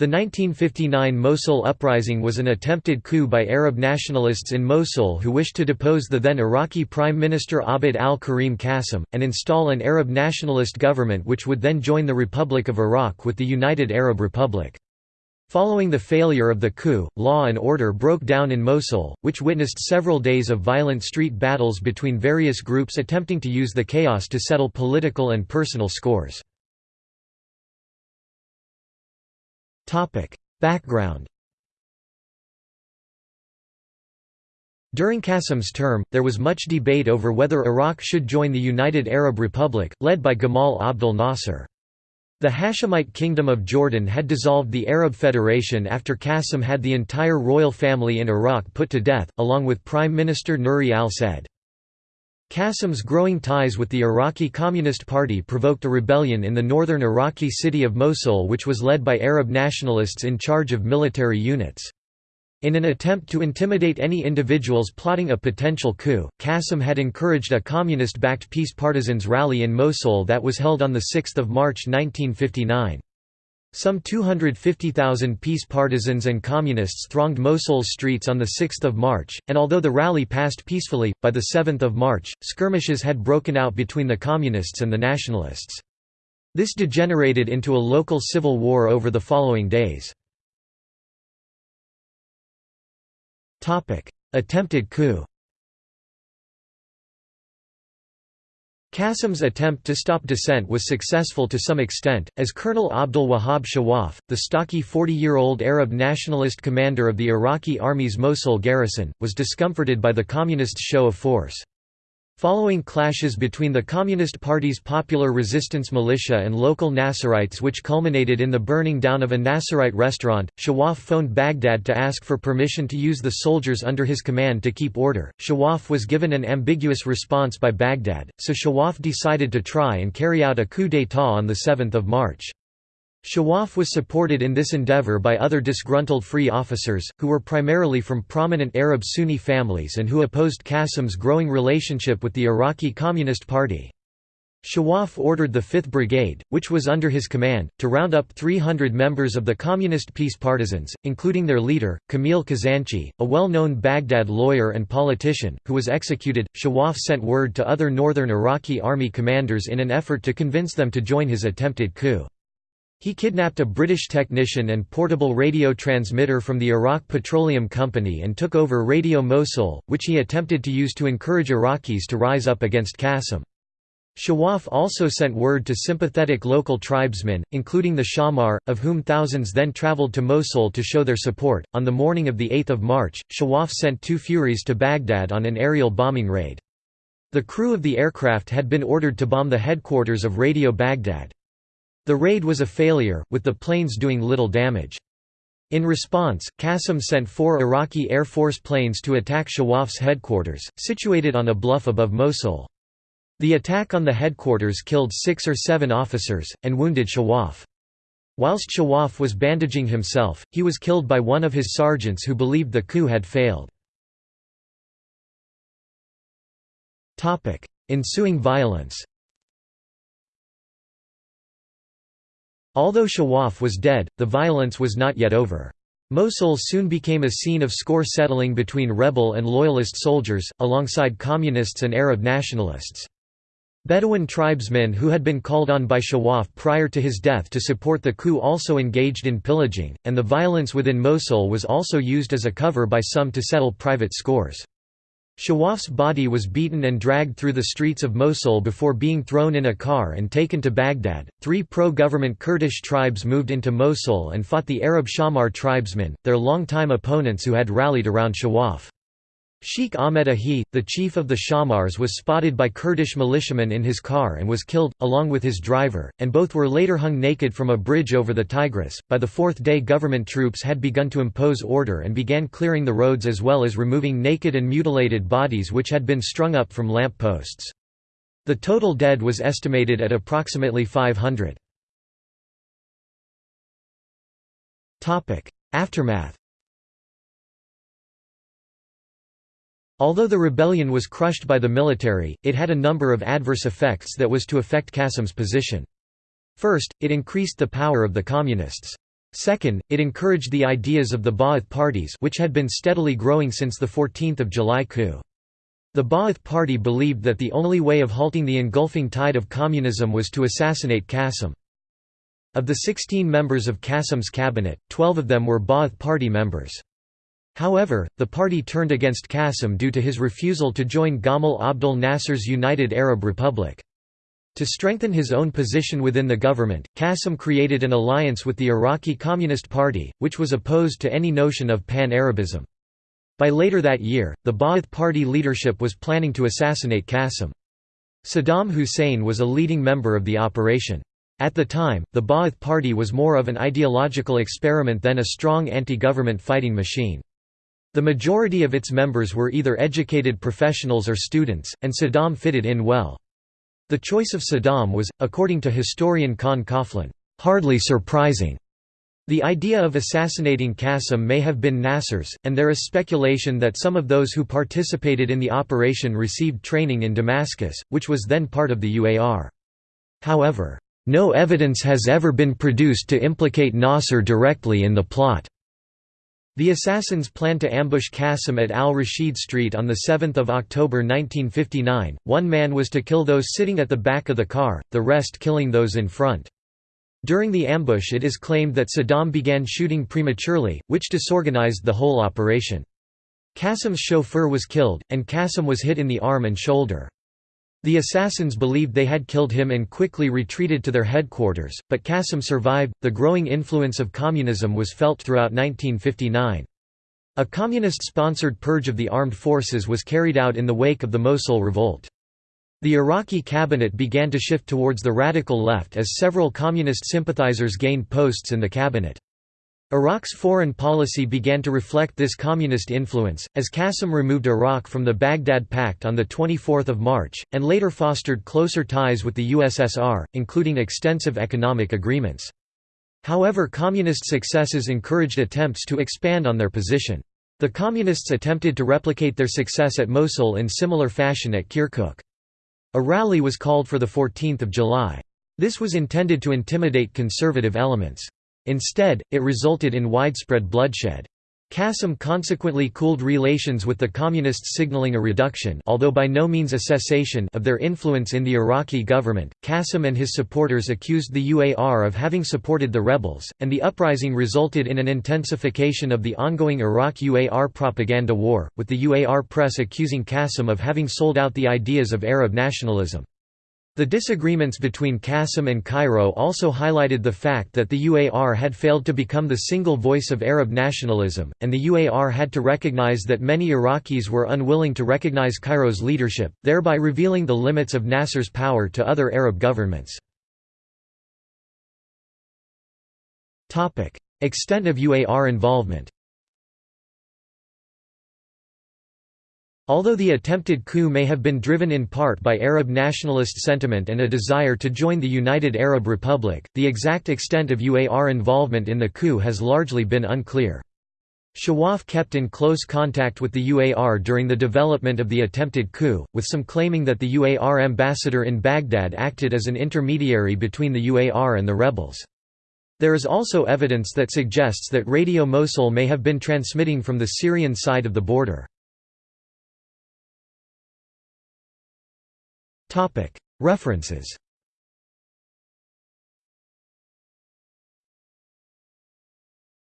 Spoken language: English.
The 1959 Mosul uprising was an attempted coup by Arab nationalists in Mosul who wished to depose the then Iraqi Prime Minister Abd al-Karim Qasim, and install an Arab nationalist government which would then join the Republic of Iraq with the United Arab Republic. Following the failure of the coup, law and order broke down in Mosul, which witnessed several days of violent street battles between various groups attempting to use the chaos to settle political and personal scores. Background During Qasim's term, there was much debate over whether Iraq should join the United Arab Republic, led by Gamal Abdel Nasser. The Hashemite Kingdom of Jordan had dissolved the Arab Federation after Qasim had the entire royal family in Iraq put to death, along with Prime Minister Nuri al-Said. Qasim's growing ties with the Iraqi Communist Party provoked a rebellion in the northern Iraqi city of Mosul which was led by Arab nationalists in charge of military units. In an attempt to intimidate any individuals plotting a potential coup, Qasim had encouraged a communist-backed peace partisans rally in Mosul that was held on 6 March 1959. Some 250,000 peace partisans and communists thronged Mosul's streets on 6 March, and although the rally passed peacefully, by 7 March, skirmishes had broken out between the communists and the nationalists. This degenerated into a local civil war over the following days. Attempted coup Qasim's attempt to stop dissent was successful to some extent, as Colonel Abdul Wahab Shawaf, the stocky 40-year-old Arab nationalist commander of the Iraqi army's Mosul garrison, was discomforted by the communists' show of force. Following clashes between the Communist Party's Popular Resistance Militia and local Nasserites which culminated in the burning down of a Nasserite restaurant, Shawaf phoned Baghdad to ask for permission to use the soldiers under his command to keep order. Shawaf was given an ambiguous response by Baghdad, so Shawaf decided to try and carry out a coup d'état on 7 March. Shawaf was supported in this endeavor by other disgruntled free officers, who were primarily from prominent Arab Sunni families and who opposed Qasim's growing relationship with the Iraqi Communist Party. Shawaf ordered the 5th Brigade, which was under his command, to round up 300 members of the Communist peace partisans, including their leader, Kamil Kazanchi, a well-known Baghdad lawyer and politician, who was executed. Shawaf sent word to other northern Iraqi army commanders in an effort to convince them to join his attempted coup. He kidnapped a British technician and portable radio transmitter from the Iraq Petroleum Company and took over Radio Mosul, which he attempted to use to encourage Iraqis to rise up against Qasim. Shawaf also sent word to sympathetic local tribesmen, including the Shamar, of whom thousands then traveled to Mosul to show their support. On the morning of 8 March, Shawaf sent two Furies to Baghdad on an aerial bombing raid. The crew of the aircraft had been ordered to bomb the headquarters of Radio Baghdad. The raid was a failure, with the planes doing little damage. In response, Qasim sent four Iraqi Air Force planes to attack Shawaf's headquarters, situated on a bluff above Mosul. The attack on the headquarters killed six or seven officers, and wounded Shawaf. Whilst Shawaf was bandaging himself, he was killed by one of his sergeants who believed the coup had failed. Ensuing violence Although Shawaf was dead, the violence was not yet over. Mosul soon became a scene of score settling between rebel and loyalist soldiers, alongside communists and Arab nationalists. Bedouin tribesmen who had been called on by Shawaf prior to his death to support the coup also engaged in pillaging, and the violence within Mosul was also used as a cover by some to settle private scores. Shawaf's body was beaten and dragged through the streets of Mosul before being thrown in a car and taken to Baghdad. Three pro government Kurdish tribes moved into Mosul and fought the Arab Shamar tribesmen, their longtime opponents who had rallied around Shawaf. Sheikh Ahmed Ahi, the chief of the Shamars was spotted by Kurdish militiamen in his car and was killed, along with his driver, and both were later hung naked from a bridge over the Tigris. By the fourth day government troops had begun to impose order and began clearing the roads as well as removing naked and mutilated bodies which had been strung up from lamp posts. The total dead was estimated at approximately 500. Aftermath Although the rebellion was crushed by the military, it had a number of adverse effects that was to affect Qasim's position. First, it increased the power of the communists. Second, it encouraged the ideas of the Ba'ath parties which had been steadily growing since the 14th of July coup. The Ba'ath Party believed that the only way of halting the engulfing tide of communism was to assassinate Qasim. Of the 16 members of Qasim's cabinet, 12 of them were Ba'ath Party members. However, the party turned against Qasim due to his refusal to join Gamal Abdel Nasser's United Arab Republic. To strengthen his own position within the government, Qasim created an alliance with the Iraqi Communist Party, which was opposed to any notion of pan-Arabism. By later that year, the Ba'ath Party leadership was planning to assassinate Qasim. Saddam Hussein was a leading member of the operation. At the time, the Ba'ath Party was more of an ideological experiment than a strong anti-government fighting machine. The majority of its members were either educated professionals or students, and Saddam fitted in well. The choice of Saddam was, according to historian Con Coughlin, "...hardly surprising." The idea of assassinating Qasim may have been Nasser's, and there is speculation that some of those who participated in the operation received training in Damascus, which was then part of the UAR. However, no evidence has ever been produced to implicate Nasser directly in the plot. The assassins planned to ambush Qasim at Al-Rashid Street on 7 October 1959, one man was to kill those sitting at the back of the car, the rest killing those in front. During the ambush it is claimed that Saddam began shooting prematurely, which disorganized the whole operation. Qasim's chauffeur was killed, and Qasim was hit in the arm and shoulder. The assassins believed they had killed him and quickly retreated to their headquarters, but Qasim survived. The growing influence of communism was felt throughout 1959. A communist sponsored purge of the armed forces was carried out in the wake of the Mosul revolt. The Iraqi cabinet began to shift towards the radical left as several communist sympathizers gained posts in the cabinet. Iraq's foreign policy began to reflect this communist influence, as Qasim removed Iraq from the Baghdad Pact on 24 March, and later fostered closer ties with the USSR, including extensive economic agreements. However communist successes encouraged attempts to expand on their position. The Communists attempted to replicate their success at Mosul in similar fashion at Kirkuk. A rally was called for 14 July. This was intended to intimidate conservative elements. Instead, it resulted in widespread bloodshed. Qasim consequently cooled relations with the Communists signaling a reduction although by no means a cessation of their influence in the Iraqi government. Qasim and his supporters accused the UAR of having supported the rebels, and the uprising resulted in an intensification of the ongoing Iraq-UAR propaganda war, with the UAR press accusing Qasim of having sold out the ideas of Arab nationalism. The disagreements between Qasim and Cairo also highlighted the fact that the UAR had failed to become the single voice of Arab nationalism, and the UAR had to recognize that many Iraqis were unwilling to recognize Cairo's leadership, thereby revealing the limits of Nasser's power to other Arab governments. Extent of UAR involvement Although the attempted coup may have been driven in part by Arab nationalist sentiment and a desire to join the United Arab Republic, the exact extent of UAR involvement in the coup has largely been unclear. Shawaf kept in close contact with the UAR during the development of the attempted coup, with some claiming that the UAR ambassador in Baghdad acted as an intermediary between the UAR and the rebels. There is also evidence that suggests that Radio Mosul may have been transmitting from the Syrian side of the border. References